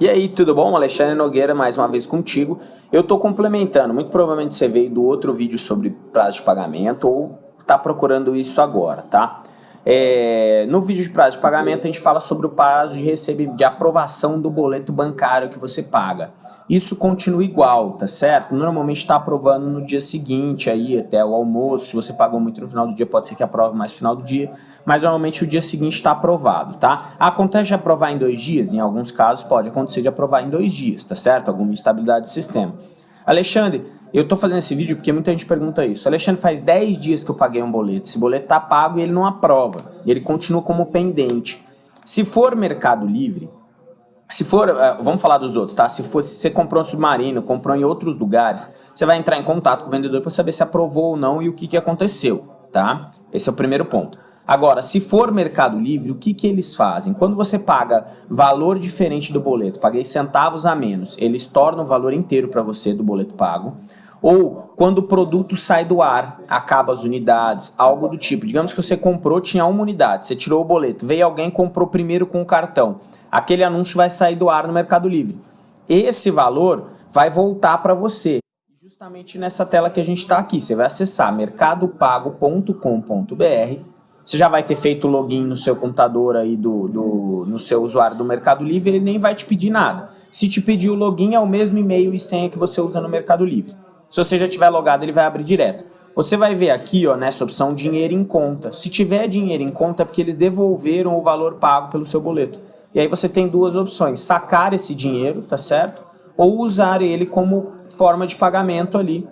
E aí, tudo bom? Alexandre Nogueira mais uma vez contigo. Eu estou complementando, muito provavelmente você veio do outro vídeo sobre prazo de pagamento ou está procurando isso agora, tá? É, no vídeo de prazo de pagamento a gente fala sobre o prazo de recebimento, de aprovação do boleto bancário que você paga. Isso continua igual, tá certo? Normalmente está aprovando no dia seguinte, aí até o almoço, se você pagou muito no final do dia, pode ser que aprove mais no final do dia, mas normalmente o dia seguinte está aprovado, tá? Acontece de aprovar em dois dias? Em alguns casos pode acontecer de aprovar em dois dias, tá certo? Alguma instabilidade do sistema. Alexandre, eu estou fazendo esse vídeo porque muita gente pergunta isso. Alexandre, faz 10 dias que eu paguei um boleto. Esse boleto está pago e ele não aprova. Ele continua como pendente. Se for Mercado Livre, se for, eh, vamos falar dos outros, tá? Se, for, se você comprou um submarino, comprou em outros lugares, você vai entrar em contato com o vendedor para saber se aprovou ou não e o que, que aconteceu, tá? Esse é o primeiro ponto. Agora, se for Mercado Livre, o que, que eles fazem? Quando você paga valor diferente do boleto, paguei centavos a menos, eles tornam o valor inteiro para você do boleto pago. Ou quando o produto sai do ar, acaba as unidades, algo do tipo. Digamos que você comprou, tinha uma unidade, você tirou o boleto, veio alguém comprou primeiro com o cartão. Aquele anúncio vai sair do ar no Mercado Livre. Esse valor vai voltar para você. Justamente nessa tela que a gente está aqui, você vai acessar mercadopago.com.br você já vai ter feito o login no seu computador aí, do, do, no seu usuário do Mercado Livre, ele nem vai te pedir nada. Se te pedir o login, é o mesmo e-mail e senha que você usa no Mercado Livre. Se você já tiver logado, ele vai abrir direto. Você vai ver aqui, ó, nessa opção, dinheiro em conta. Se tiver dinheiro em conta, é porque eles devolveram o valor pago pelo seu boleto. E aí você tem duas opções, sacar esse dinheiro, tá certo? Ou usar ele como forma de pagamento ali,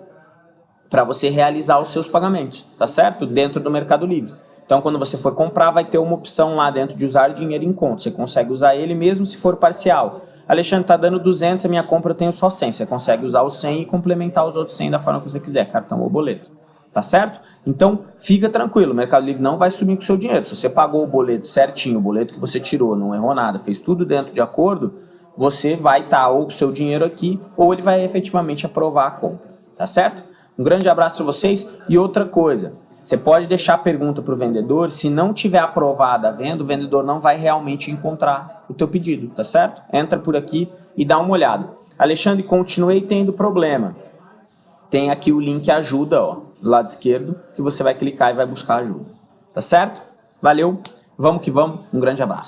para você realizar os seus pagamentos, tá certo? Dentro do Mercado Livre. Então, quando você for comprar, vai ter uma opção lá dentro de usar dinheiro em conta. Você consegue usar ele mesmo se for parcial. Alexandre, está dando 200, a minha compra eu tenho só 100. Você consegue usar o 100 e complementar os outros 100 da forma que você quiser, cartão ou boleto. Tá certo? Então, fica tranquilo, o Mercado Livre não vai sumir com o seu dinheiro. Se você pagou o boleto certinho, o boleto que você tirou, não errou nada, fez tudo dentro de acordo, você vai estar tá, ou com o seu dinheiro aqui, ou ele vai efetivamente aprovar a compra. Tá certo? Um grande abraço para vocês e outra coisa, você pode deixar a pergunta para o vendedor, se não tiver aprovada a venda, o vendedor não vai realmente encontrar o teu pedido, tá certo? Entra por aqui e dá uma olhada. Alexandre, continuei tendo problema. Tem aqui o link ajuda, ó, do lado esquerdo, que você vai clicar e vai buscar ajuda. Tá certo? Valeu, vamos que vamos, um grande abraço.